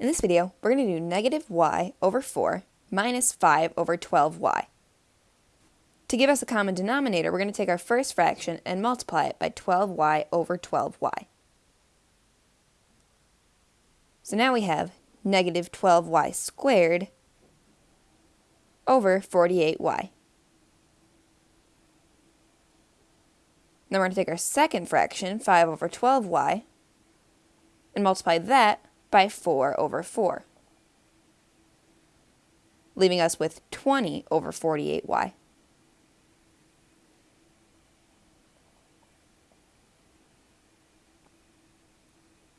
In this video, we're going to do negative y over 4 minus 5 over 12y. To give us a common denominator, we're going to take our first fraction and multiply it by 12y over 12y. So now we have negative 12y squared over 48y. Then we're going to take our second fraction, 5 over 12y, and multiply that by 4 over 4, leaving us with 20 over 48y.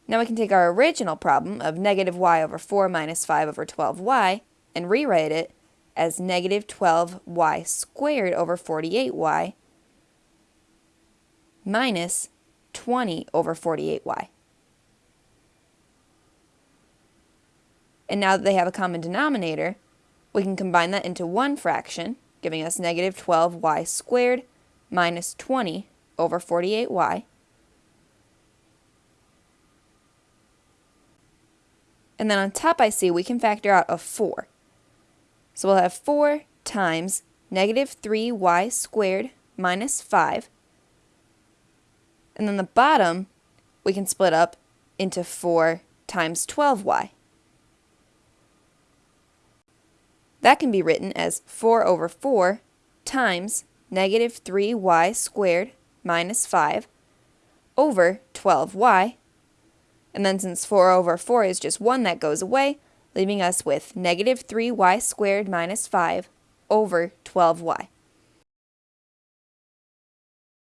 Now we can take our original problem of negative y over 4 minus 5 over 12y and rewrite it as negative 12y squared over 48y minus 20 over 48y. And now that they have a common denominator, we can combine that into one fraction, giving us negative 12y squared minus 20 over 48y. And then on top I see we can factor out a 4. So we'll have 4 times negative 3y squared minus 5. And then the bottom we can split up into 4 times 12y. That can be written as 4 over 4 times negative 3y squared minus 5 over 12y. And then since 4 over 4 is just 1, that goes away, leaving us with negative 3y squared minus 5 over 12y.